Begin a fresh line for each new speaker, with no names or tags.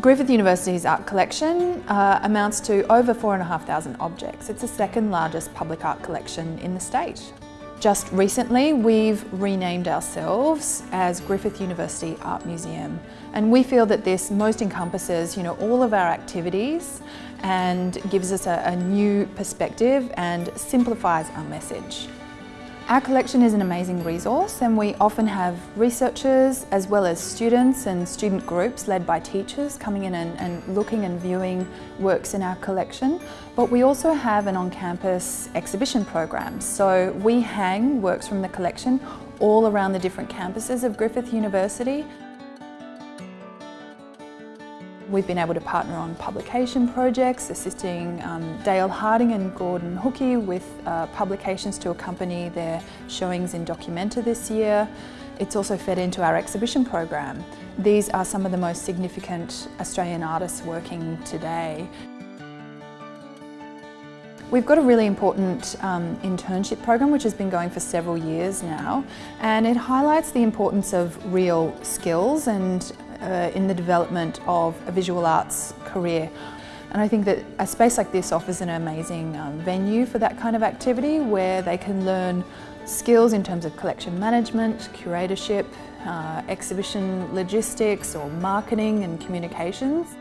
Griffith University's art collection uh, amounts to over 4,500 objects. It's the second largest public art collection in the state. Just recently we've renamed ourselves as Griffith University Art Museum and we feel that this most encompasses you know, all of our activities and gives us a, a new perspective and simplifies our message. Our collection is an amazing resource and we often have researchers as well as students and student groups led by teachers coming in and, and looking and viewing works in our collection. But we also have an on-campus exhibition program. So we hang works from the collection all around the different campuses of Griffith University. We've been able to partner on publication projects, assisting um, Dale Harding and Gordon Hookey with uh, publications to accompany their showings in Documenta this year. It's also fed into our exhibition program. These are some of the most significant Australian artists working today. We've got a really important um, internship program which has been going for several years now and it highlights the importance of real skills and uh, in the development of a visual arts career. And I think that a space like this offers an amazing um, venue for that kind of activity where they can learn skills in terms of collection management, curatorship, uh, exhibition logistics or marketing and communications.